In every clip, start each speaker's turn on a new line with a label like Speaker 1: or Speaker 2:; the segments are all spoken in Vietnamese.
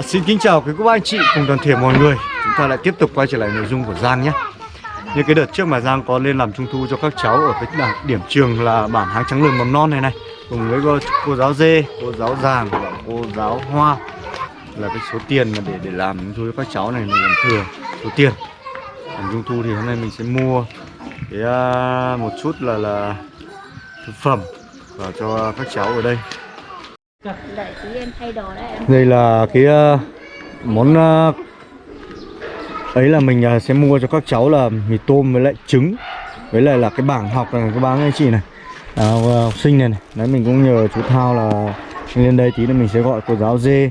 Speaker 1: À, xin kính chào quý cô bác anh chị cùng toàn thể mọi người. Chúng ta lại tiếp tục quay trở lại nội dung của Giang nhé. Như cái đợt trước mà Giang có lên làm trung thu cho các cháu ở cái đảng điểm trường là bản háng trắng lường mầm non này này Cùng với cô, cô giáo Dê, cô giáo Giàng và cô giáo Hoa Là cái số tiền mà để để làm trung thu cho các cháu này mình làm thừa số tiền. Làm trung thu thì hôm nay mình sẽ mua cái uh, một chút là là thực phẩm vào cho các cháu ở đây đây là cái uh, món uh, ấy là mình uh, sẽ mua cho các cháu là mì tôm với lại trứng. Với lại là cái bảng học này các bác anh chị này. À, học sinh này, này. Đấy mình cũng nhờ chú Thao là lên đây tí nữa mình sẽ gọi cô giáo dê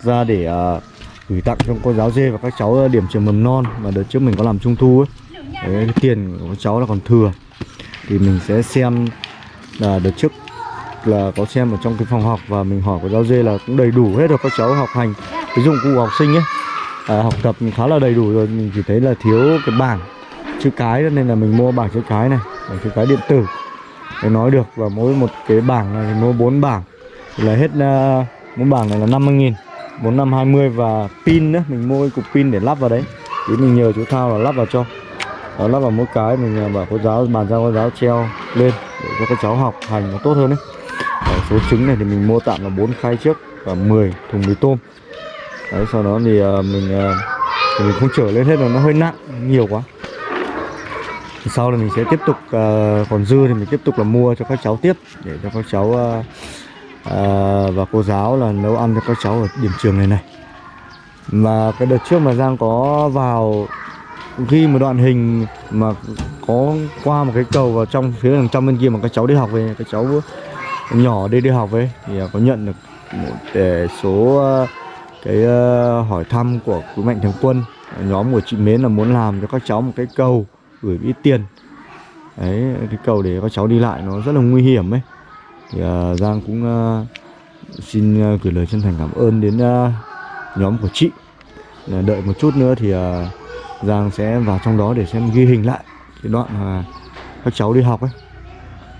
Speaker 1: ra để uh, gửi tặng cho cô giáo dê và các cháu điểm trường mầm non mà đợt trước mình có làm trung thu ấy. Đấy, cái tiền của các cháu là còn thừa. Thì mình sẽ xem là đợt trước là có xem ở trong cái phòng học và mình hỏi của giáo dê là cũng đầy đủ hết rồi các cháu học hành cái dụng cụ học sinh ấy à, học tập khá là đầy đủ rồi mình chỉ thấy là thiếu cái bảng chữ cái nên là mình mua bảng chữ cái này bảng chữ cái điện tử để nói được. Và mỗi một cái bảng này thì mua bốn bảng thì là hết uh, mỗi bảng này là 50 nghìn 4520 và pin nữa mình mua cái cục pin để lắp vào đấy. Thì mình nhờ chú Thao là lắp vào cho. Đó lắp vào mỗi cái mình à, bảo cô giáo bàn giao cô giáo treo lên để cho các cháu học hành nó tốt hơn đấy Đấy, số trứng này thì mình mua tạm là 4 khay trước và 10 thùng mì tôm. Đấy sau đó thì uh, mình uh, thì mình không chở lên hết rồi nó hơi nặng nhiều quá. Thì sau là mình sẽ tiếp tục uh, còn dư thì mình tiếp tục là mua cho các cháu tiếp để cho các cháu uh, uh, và cô giáo là nấu ăn cho các cháu ở điểm trường này này. Mà cái đợt trước mà Giang có vào ghi một đoạn hình mà có qua một cái cầu vào trong phía đằng trong bên kia mà các cháu đi học về các cháu nhỏ đi đi học ấy. Thì à, có nhận được một để số à, cái hỏi thăm của quý mạnh thường quân. Nhóm của chị Mến là muốn làm cho các cháu một cái cầu gửi ít tiền. Đấy cái cầu để các cháu đi lại nó rất là nguy hiểm ấy. Thì uh, Giang cũng uh, xin uh, gửi lời chân thành cảm ơn đến uh, nhóm của chị. Uh, đợi một chút nữa thì uh, Giang sẽ vào trong đó để xem ghi hình lại cái đoạn mà các cháu đi học ấy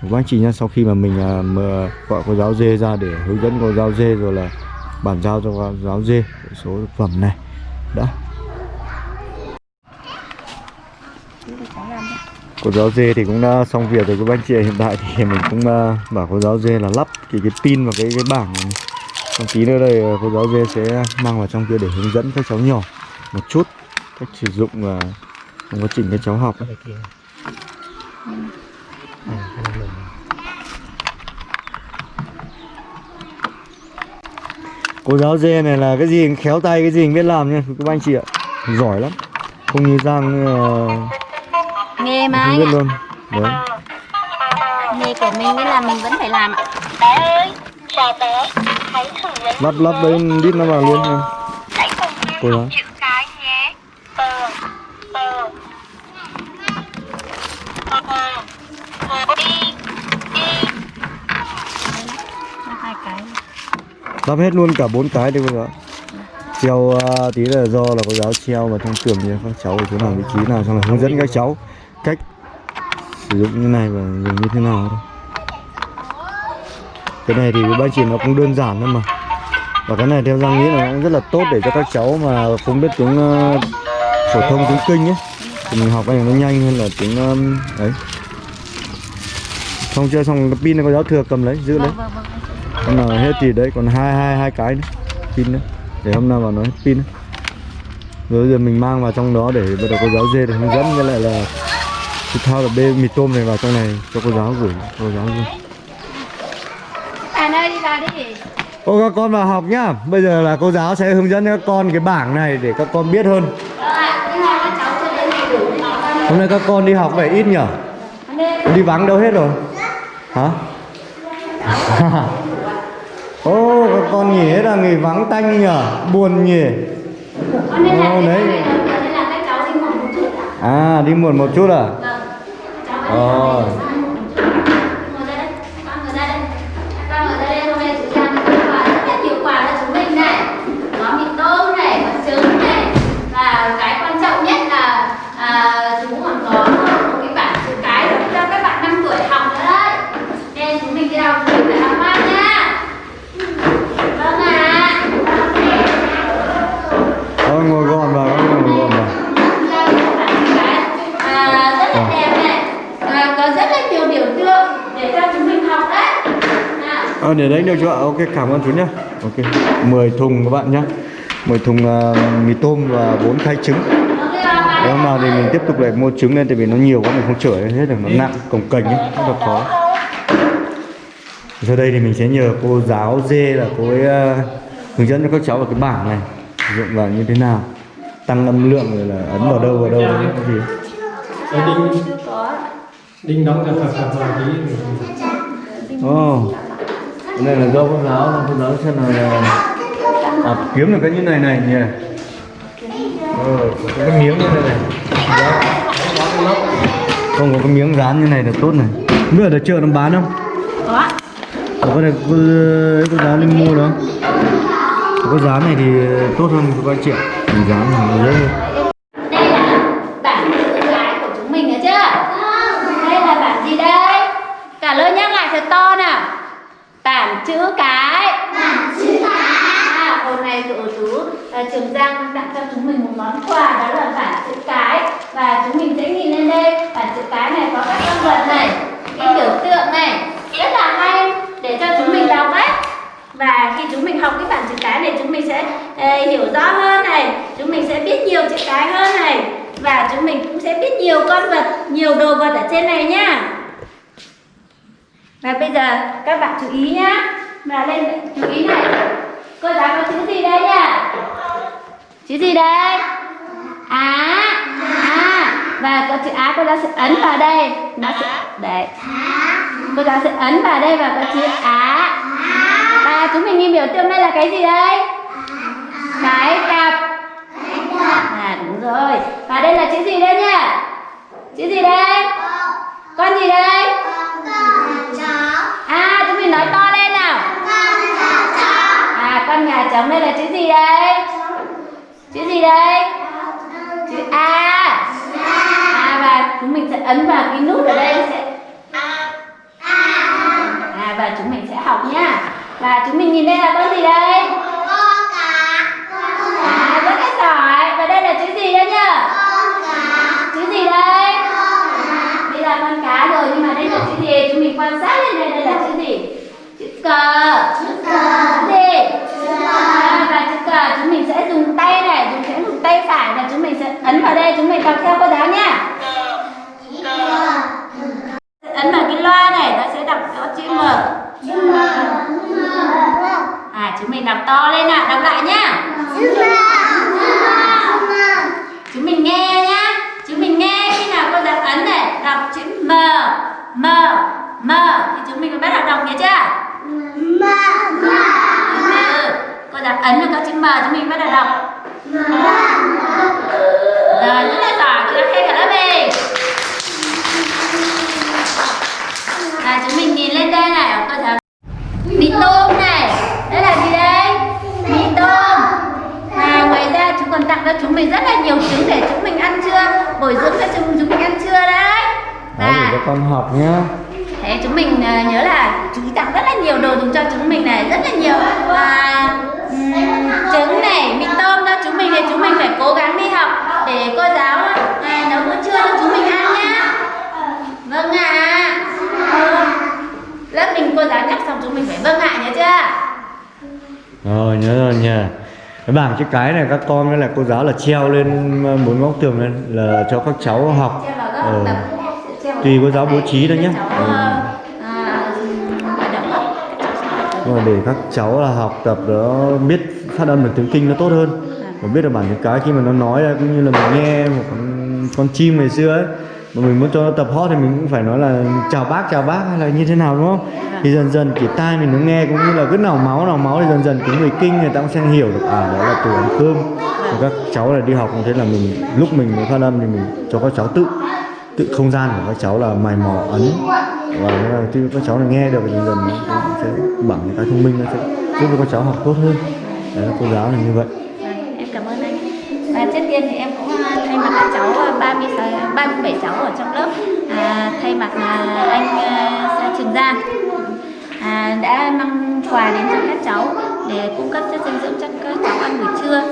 Speaker 1: các anh chị nhá sau khi mà mình uh, mà gọi cô giáo dê ra để hướng dẫn cô giáo dê rồi là bàn giao cho cô giáo dê số thực phẩm này. Đã. Cô giáo dê thì cũng đã xong việc rồi các anh chị hiện tại thì mình cũng uh, bảo cô giáo dê là lắp cái cái pin vào cái cái bảng này. Xong tí nữa đây. Cô giáo dê sẽ mang vào trong kia để hướng dẫn các cháu nhỏ một chút cách sử dụng và uh, quá trình các cháu học. Ấy. Cô giáo dê này là cái gì? Khéo tay cái gì biết làm nha các anh chị ạ. Giỏi lắm. Không như Giang uh,
Speaker 2: Nghề mà
Speaker 1: không
Speaker 2: anh
Speaker 1: biết luôn. Đấy.
Speaker 2: Nghề của mình nên là mình vẫn phải làm ạ.
Speaker 3: Bé ơi, chào bé, hãy thử lấy
Speaker 1: Lắp lắp đấy đít nó vào luôn em Cô giáo. Lắp hết luôn cả bốn cái đi cô giáo Treo uh, tí là do là cô giáo treo vào trong tường như các cháu ở chỗ nào vị trí nào xong là hướng dẫn các cháu cách sử dụng như này và dùng như thế nào thôi. Cái này thì với ba chị nó cũng đơn giản thôi mà. Và cái này theo Giang nghĩ là nó cũng rất là tốt để cho các cháu mà không biết tiếng uh, phổ thông tiếng kinh ấy thì mình học cái này nó nhanh hơn là tiếng um, ấy. Xong chưa? Xong cái pin này cô giáo thừa cầm lấy giữ lấy.
Speaker 2: Vâng vâng vâng
Speaker 1: hôm nào hết thì đấy còn hai hai hai cái nữa pin nữa để hôm nào vào nó hết pin nữa. rồi giờ mình mang vào trong đó để bắt đầu cô giáo dê để hướng dẫn với lại là cái thao là bê mì tôm này vào trong này cho cô giáo gửi cô giáo luôn
Speaker 2: Bạn ơi đi vào đi.
Speaker 1: Ô các con vào học nhá. Bây giờ là cô giáo sẽ hướng dẫn các con cái bảng này để các con biết hơn. Hôm nay các con đi học về ít nhở? Đi vắng đâu hết rồi? Hả ô các con hết là nghỉ vắng tanh nhở buồn nhỉ Ồ, đấy. à đi muộn một chút à?
Speaker 2: Vâng.
Speaker 1: Ờ. để đấy được chưa ạ? Ok, cảm ơn chú nhá. Ok, 10 thùng các bạn nhá. 10 thùng uh, mì tôm và 4 khay trứng. Nếu nào thì mình tiếp tục lại mua trứng lên tại vì nó nhiều quá mình không chở hết được nó nặng cồng kềnh ấy, rất là khó. Sau đây thì mình sẽ nhờ cô giáo dê là cô ấy ờ, hướng dẫn cho các cháu vào cái bảng này sử dụng vào như thế nào tăng âm lượng rồi là ấn vào đâu vào đâu đấy cái gì
Speaker 4: đinh đóng cả phật phật vào tí
Speaker 1: cái này là do cô giáo cô giáo xem là, à, kiếm được cái như này này nhỉ? Ờ, có cái miếng như này này. Không có cái miếng dán như này là tốt này. Biết ở chợ nó bán không?
Speaker 2: Có
Speaker 1: có cái này cô, cô giáo linh mua đó. Có cái dán này thì tốt hơn mình dán thì nó dễ hơn
Speaker 2: đây là bảng chữ cái của chúng mình nhớ chưa đây là bảng gì đây cả lớp nhắc lại thật to nào bảng chữ cái bảng chữ cái à, hôm nay tụi chú à, trường giang tặng cho chúng mình một món quà đó là bảng chữ cái. Và chúng mình sẽ nhìn lên đây bảng chữ cái này có các con vật này cái biểu tượng này rất là hay để cho chúng mình đọc đấy và khi chúng mình học cái bảng chữ cái này chúng mình sẽ ờ, hiểu rõ hơn này chúng mình sẽ biết nhiều chữ cái hơn này. Và chúng mình cũng sẽ biết nhiều con vật nhiều đồ vật ở trên này nhá và bây giờ các bạn chú ý nhá. Và lên chú ý này. Cô giáo có chữ gì đây nhá chữ gì đây á à và có chữ á, cô giáo sẽ ấn vào đây. Nó sẽ đấy. Cô giáo sẽ ấn vào đây và có chữ á. Và chúng mình nhìn biểu tượng đây là cái gì đây? Cái cặp. À đúng rồi. Và đây là chữ gì đây nhá chữ gì đây? Con gì đây? À chúng mình nói to lên nào. À con gà trống đây là chữ gì đây? Chữ gì đây? Chữ a. À và chúng mình sẽ ấn vào cái nút ở đây sẽ à và chúng mình sẽ học nhá và chúng mình nhìn đây là con gì đây? À rất là giỏi và đây là chữ gì đây nhá chữ gì đây? Đây là con cá rồi nhưng mà đây là chữ gì? Chúng mình quan sát lên đây đây là chữ gì? Chữ cờ. Chữ gì? À, và chữ cờ chúng mình sẽ dùng tay này chúng sẽ dùng tay phải và chúng mình ở đây chúng mình đọc theo cô giáo nhá ấn vào cái loa này nó sẽ đọc có chữ m à chúng mình đọc to lên nào đọc lại nhá chúng mình nghe nhá chúng mình nghe khi nào cô giáo ấn này đọc chữ m m m thì chúng mình phải bắt đầu đọc nhớ chưa m cô giáo ấn vào có chữ m chúng mình bắt đầu đọc rồi rất là giỏi cô giáo khen cả lớp mình và chúng mình nhìn lên đây này cô giáo mì tôm này đây là gì đây mì tôm và ngoài ra chúng mình rất là nhiều trứng để chúng mình ăn trưa bồi dưỡng cho chúng chúng mình ăn trưa đấy?
Speaker 1: Đấy, để
Speaker 2: và
Speaker 1: cho con học nhá.
Speaker 2: Thế chúng mình à, nhớ là chú tặng rất là nhiều đồ dùng cho chúng mình này rất là nhiều à, ừm, trứng này mì tôm cho chúng mình thì chúng mình phải cố gắng đi học để cô giáo à, nấu bữa trưa cho chúng mình ăn nhá. Vâng ạ. Ừ. lớp mình cô giáo nhắc xong chúng mình phải vâng ạ nhớ chưa?
Speaker 1: Rồi nhớ rồi Cái bảng chữ cái này các con với lại cô giáo là treo lên ờ, bốn góc tường lên là cho các cháu học. Ờ, tùy cô giáo bố trí thôi
Speaker 2: để
Speaker 1: nhé Ừ. mà để các cháu là học tập đó biết phát âm được tiếng kinh nó tốt hơn. Và biết được bản chữ cái khi mà nó nói cũng như là mình nghe một con, con chim ngày xưa ấy mà mình muốn cho nó tập hot thì mình cũng phải nói là chào bác chào bác hay là như thế nào đúng không? Thì dần dần chỉ tai mình nó nghe cũng như là cứ nào máu nào máu thì dần dần cái người kinh người ta cũng sẽ hiểu được à đó là từ ăn cơm. Và các cháu là đi học như thế là mình lúc mình mới phát âm thì mình cho các cháu tự tự không gian của các cháu là mài mò ấn. Và thế khi các cháu là nghe được thì dần dần nó sẽ bằng những cái thông minh nó sẽ giúp cho các cháu học tốt hơn. Đấy cô giáo là như vậy.
Speaker 2: Vâng, em cảm ơn anh. Và trước tiên thì em cũng à, thay mặt các cháu à, 36, 37 cháu ở trong lớp. À, thay mặt à, anh à, Trường Giang à, đã mang quà đến cho các cháu để cung cấp chất dinh dưỡng cho các cháu ăn buổi trưa.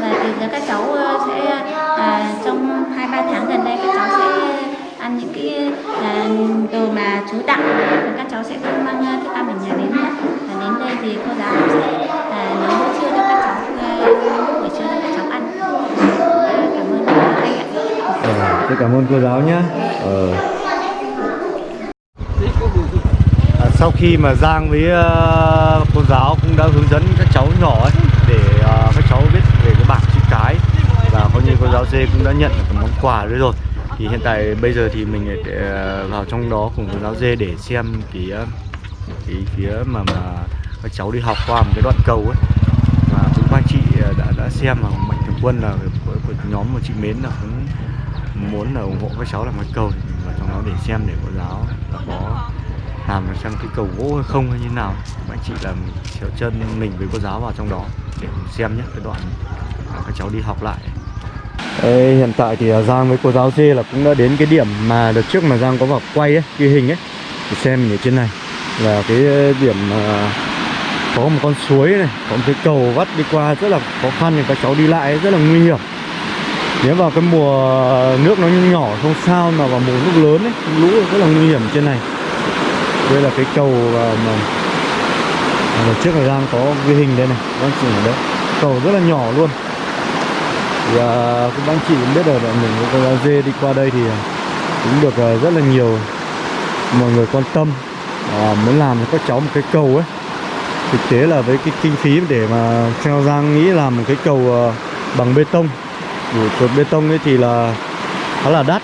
Speaker 2: Và từ giờ các cháu à, sẽ à, trong hai ba tháng gần đây các cháu sẽ ăn những cái à, đồ mà chú tặng. Và các cháu cảm ơn
Speaker 1: cô giáo nhé. Ờ. À, sau khi mà Giang với uh, cô giáo cũng đã hướng dẫn các cháu nhỏ ấy để uh, các cháu biết về cái bảng chữ cái và coi như cô giáo dê cũng đã nhận được món quà đấy rồi thì hiện tại bây giờ thì mình để, uh, vào trong đó cùng cô giáo dê để xem cái cái phía mà mà các cháu đi học qua một cái đoạn cầu ấy mà cũng các anh chị đã đã xem mà mạnh thường quân là của, của nhóm của chị mến là cũng muốn là ủng hộ các cháu làm cái cầu thì mình vào trong đó để xem để cô giáo có làm xem cái cầu gỗ hay không hay như nào. Các anh chị là chéo chân mình với cô giáo vào trong đó để xem nhé cái đoạn các cháu đi học lại. Ê, hiện tại thì à, Giang với cô giáo dê là cũng đã đến cái điểm mà đợt trước mà Giang có vào quay ấy, ghi hình ấy. Để xem mình ở trên này là cái điểm mà có một con suối này có một cái cầu vắt đi qua rất là khó khăn thì các cháu đi lại rất là nguy hiểm nếu vào cái mùa nước nó nhỏ không sao mà vào mùa nước lớn ấy lũ rất là nguy hiểm trên này. Đây là cái cầu mà, mà trước là Giang có ghi hình đây này. Anh chị ở đấy cầu rất là nhỏ luôn. Thì à, các anh chị cũng biết rồi là mình cô giáo dê đi qua đây thì à, cũng được à, rất là nhiều mọi người quan tâm. À, muốn làm cho các cháu một cái cầu ấy. Thực tế là với cái kinh phí để mà theo Giang nghĩ làm một cái cầu à, bằng bê tông đủ cột bê tông ấy thì là khá là đắt.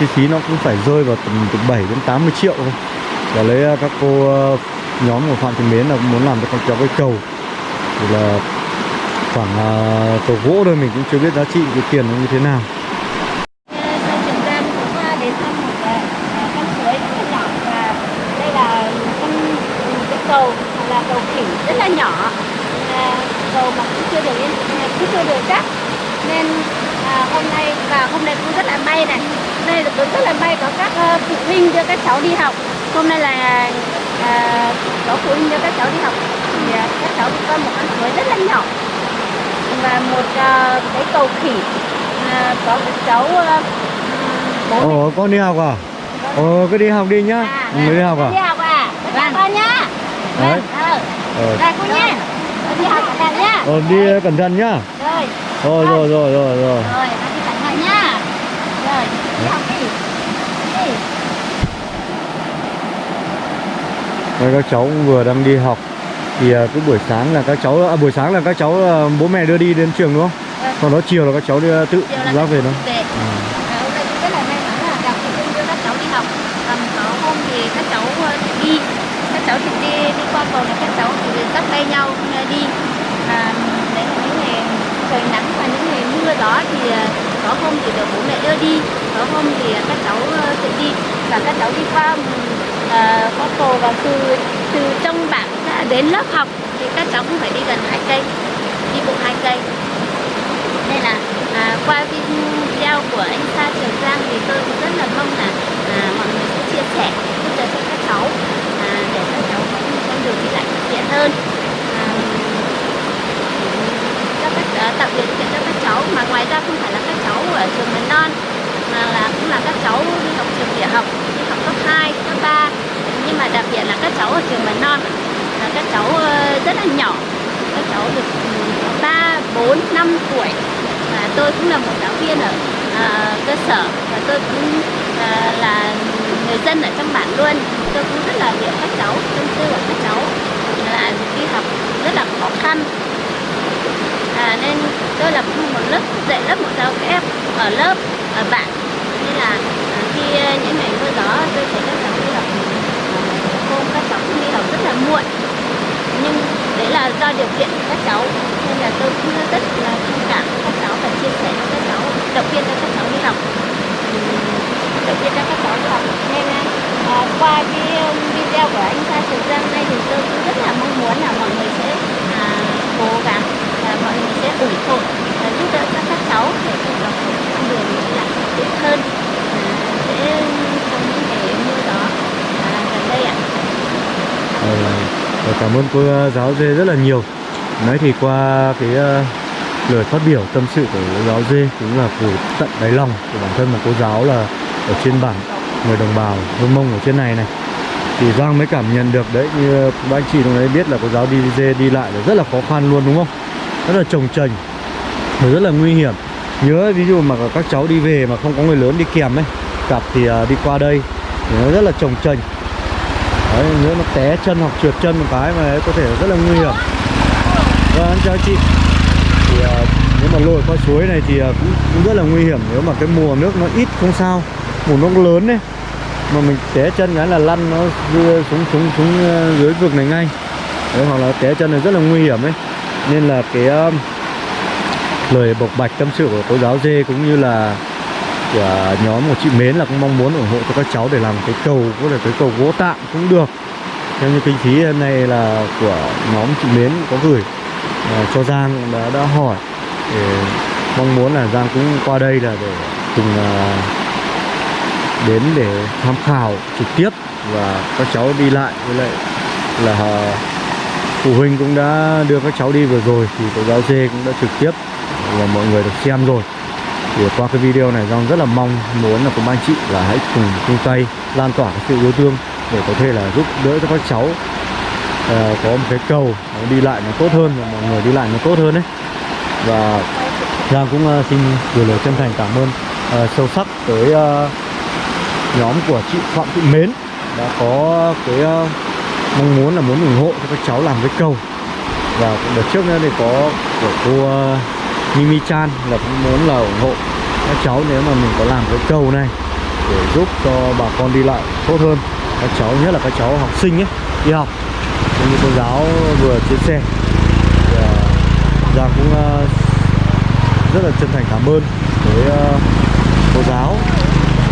Speaker 1: Chi phí nó cũng phải rơi vào tầm từ 7 đến 80 triệu thôi. Và lấy à, các cô à, nhóm của Phạm Thị Mến là muốn làm cho con cháu cái cầu. Thì là khoảng uh, cầu gỗ thôi mình cũng chưa biết giá trị cái tiền nó như thế nào
Speaker 2: Sau Trường Giang cũng à, đến thăm một à, à, con suối rất là nhỏ và đây là con một cái cầu là cầu khỉ rất là nhỏ à, cầu mà cũng chưa được yên cũng chưa được chắc nên à, hôm nay và hôm nay cũng rất là may này đây là cũng rất là may có các à, phụ huynh đưa các cháu đi học hôm nay là à, có phụ huynh đưa các cháu đi học thì à, các cháu đi qua một con suối rất là nhỏ và một à, cái cầu khỉ à, có các cháu à,
Speaker 1: Ồ con đi học à? Ồ cứ đi học đi nhá
Speaker 2: À,
Speaker 1: Mới đi học
Speaker 2: Đi
Speaker 1: à?
Speaker 2: học à? Vâng. con nhá.
Speaker 1: Đấy.
Speaker 2: Vâng. Ờ.
Speaker 1: Ờ,
Speaker 2: Đây cô nhá. Đi học cẩn thận nhá.
Speaker 1: Ờ, đi cẩn thận nhá
Speaker 2: Rồi.
Speaker 1: Rồi rồi rồi rồi rồi
Speaker 2: Rồi, con đi cẩn thận nhá. Rồi, đi học đi. Đi.
Speaker 1: Đây, các cháu vừa đang đi học thì à, cứ buổi sáng là các cháu à, buổi sáng là các cháu à, bố mẹ đưa đi đến trường đúng không?
Speaker 2: Vâng.
Speaker 1: Còn đó chiều là các cháu đi à, tự
Speaker 2: là
Speaker 1: ra về đâu? À.
Speaker 2: À, hôm nay cũng rất là may mắn là gặp phụ huynh đưa các cháu đi học. Và một có hôm thì các cháu đi, các cháu đi đi qua cầu này các cháu tự dắt tay nhau đi. Và đấy là những ngày trời nắng mưa gió thì ờ, có hôm thì được bố mẹ đưa đi, có hôm thì ờ, các cháu ờ, tự đi. Và các cháu đi qua ờ, qua cầu và từ từ trong bản ra đến lớp học thì các cháu cũng phải đi gần hai cây, đi bộ hai cây. Nên là à, qua video của anh Sa Trường Giang thì tôi cũng rất là mong là à, mọi người sẽ chia sẻ giúp đỡ cho các cháu à, để các cháu có một con đường đi lại thuận tiện hơn à, cho các à, tạo điều kiện cho các cháu mà ngoài ra không phải là các cháu ở trường mầm non mà là cũng là các cháu đi học trường tiểu học đi học cấp 2, cấp 3 nhưng mà đặc biệt là các cháu ở trường mầm non là các cháu ờ, rất là nhỏ. Các cháu được ừ, ba bốn năm tuổi. Và tôi cũng là một giáo viên ở à, cơ sở. Và tôi cũng à, là người dân ở trong bản luôn. Tôi cũng rất là hiểu các cháu tâm tư của các cháu. Là đi học rất là khó khăn à, nên tôi là một lớp dạy lớp một giáo kép ở lớp ở bạn. Nên là khi à, những ngày mưa gió tôi thấy các cháu đi học à, hôm các cháu cũng đi học rất là muộn nhưng đấy là do điều kiện của các cháu nên là tôi cũng rất là thông cảm với các cháu và chia sẻ cho các cháu động viên cho các cháu đi học Ừm, động viên cho các cháu đi học nên à, qua cái um, video của anh Sa Trường Giang này thì tôi cũng rất là mong muốn là mọi người sẽ à, cố gắng và mọi người sẽ ủng hộ và giúp đỡ cho các cháu để các cháu có một con đường đi lại thuận tiện hơn à, sẽ trong những ngày mưa gió à, gần đây ạ
Speaker 1: Ờ, và cảm ơn cô ờ, giáo dê rất là nhiều. Nói thì qua cái uh, lời phát biểu tâm sự của cô giáo dê cũng là từ tận đáy lòng của bản thân mà cô giáo là ở trên bản người đồng bào Hương Mông ở trên này này. Thì Giang mới cảm nhận được đấy như các anh chị đồng đấy biết là cô giáo đi dê đi lại là rất là khó khăn luôn đúng không? Rất là trồng trành và rất là nguy hiểm. Nhớ ví dụ mà các cháu đi về mà không có người lớn đi kèm ấy cặp thì uh, đi qua đây thì nó rất là trồng trành đấy nếu nó té chân hoặc trượt chân một cái mà có thể rất là nguy hiểm. Vâng anh chào chị. Thì à, nếu mà lội qua suối này thì à, cũng, cũng rất là nguy hiểm. Nếu mà cái mùa nước nó ít không sao mùa nước lớn đấy mà mình té chân cái là lăn nó đưa xuống xuống xuống à, dưới vực này ngay. Đấy, hoặc là té chân này rất là nguy hiểm ấy. Nên là cái um, lời bộc bạch tâm sự của cô giáo dê cũng như là của nhóm của chị Mến là cũng mong muốn ủng hộ cho các cháu để làm cái cầu có thể cái cầu gỗ tạm cũng được. Theo như kinh phí hôm nay là của nhóm chị Mến có gửi à, cho Giang đã đã hỏi. Để mong muốn là Giang cũng qua đây là để cùng à, đến để tham khảo trực tiếp và các cháu đi lại. Với lại là à, phụ huynh cũng đã đưa các cháu đi vừa rồi thì cô giáo dê cũng đã trực tiếp và mọi người được xem rồi thì qua cái video này Giang rất là mong muốn là cùng anh chị là hãy cùng chung tay lan tỏa cái sự yêu thương để có thể là giúp đỡ cho các cháu. Uh, có một cái cầu đi lại nó tốt hơn và mọi người đi lại nó tốt hơn đấy và Giang cũng uh, xin gửi lời chân thành cảm ơn uh, sâu sắc tới uh, nhóm của chị Phạm Thị Mến đã có cái uh, mong muốn là muốn ủng hộ cho các cháu làm cái cầu. Và cũng đợt trước nữa thì có của cô uh, Mimi Chan là cũng muốn là ủng hộ các cháu nếu mà mình có làm cái cầu này để giúp cho bà con đi lại tốt hơn. Các cháu nhất là các cháu học sinh ấy đi học. Như cô giáo vừa chia sẻ. Thì, à, Giang cũng à, rất là chân thành cảm ơn với à, cô giáo.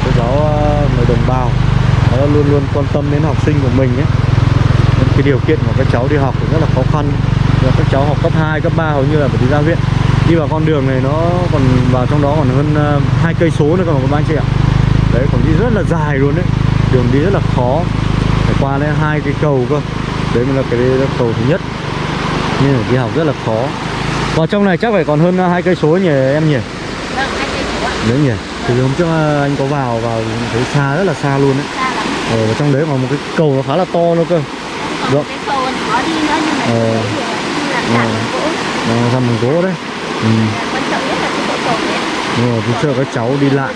Speaker 1: Cô giáo người đồng bào đã luôn luôn quan tâm đến học sinh của mình ấy. Nên cái điều kiện của các cháu đi học cũng rất là khó khăn. Và các cháu học cấp 2, cấp 3 hầu như là phải đi ra viện đi vào con đường này nó còn vào trong đó còn hơn ờ, hai cây số nữa mà các anh chị ạ. Đấy còn đi rất là dài luôn đấy. Đường đi rất là khó. Phải qua lên hai cái cầu cơ. Đấy mới là cái cầu thứ nhất. Nên là đi học rất là khó. Vào trong này chắc phải còn hơn ờ, hai cây số nhỉ em nhỉ?
Speaker 2: Vâng, hai cây số ạ.
Speaker 1: đấy nhỉ? Thì hôm trước ờ, anh có vào vào thấy xa rất là xa luôn đấy.
Speaker 2: Xa lắm.
Speaker 1: ờ, trong đấy còn một cái cầu nó khá là to nữa cơ.
Speaker 2: Còn
Speaker 1: Vâng.
Speaker 2: cái cầu còn khó đi nữa nhưng mà
Speaker 1: Ờ.
Speaker 2: thì là gỗ.
Speaker 1: ra bằng gỗ đấy ừ.
Speaker 2: Quan trọng nhất là cái độ cầu đấy.
Speaker 1: đúng rồi, sợ các cháu đi lại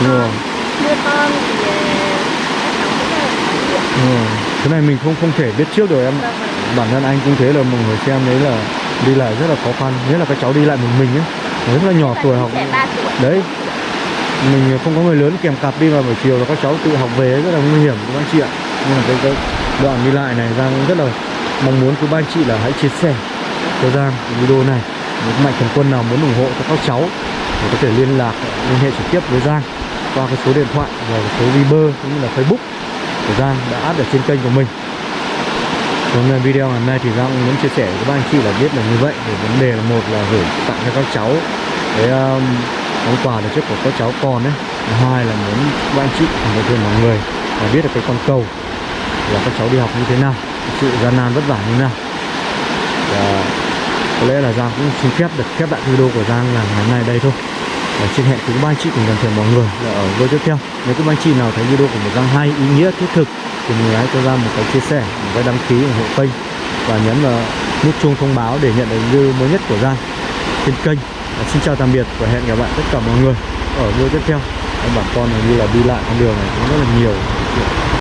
Speaker 1: Đúng rồi.
Speaker 2: Mưa to thì
Speaker 1: rồi. cái này mình không không thể biết trước được em
Speaker 2: Vâng, vâng.
Speaker 1: bản thân anh cũng thế là mọi người xem đấy là đi lại rất là khó khăn nhất là các cháu đi lại một mình ấy rất là nhỏ tuổi học đấy mình không có người lớn kèm cặp đi vào buổi chiều là các cháu tự học về rất là nguy hiểm các anh chị ạ nên là cái, cái đoạn đi lại này Giang cũng rất là mong muốn quý ba anh chị là hãy chia sẻ cho Giang video này những mạnh thường quân nào muốn ủng hộ cho các cháu thì có thể liên lạc liên hệ trực tiếp với Giang qua cái số điện thoại và số Viber cũng như là Facebook của Giang đã áp ở trên kênh của mình. Hôm nay ờ, video ngày hôm nay thì Giang cũng muốn chia sẻ với các anh chị là biết là như vậy Để vấn đề là một là gửi tặng cho các cháu cái um, món quà là trước của các cháu con đấy hai là muốn các anh chị cùng với thêm mọi người là biết được cái con cầu là các cháu đi học như thế nào sự gian nan vất vả như thế nào. Và có lẽ là Giang cũng xin phép được khép lại video của Giang là ngày hôm nay đây thôi. Và xin hẹn cùng ba anh chị cùng toàn thể mọi người là ở video tiếp theo. Nếu các anh chị nào thấy video của một Giang hay, ý nghĩa, thiết thực thì người hãy cho ra một cái chia sẻ, một cái đăng ký ủng hộ kênh và nhấn vào nút chuông thông báo để nhận được video mới nhất của Giang trên kênh. Và xin chào tạm biệt và hẹn gặp lại tất cả mọi người ở video tiếp theo. Bà con như là đi lại con đường này cũng rất là nhiều.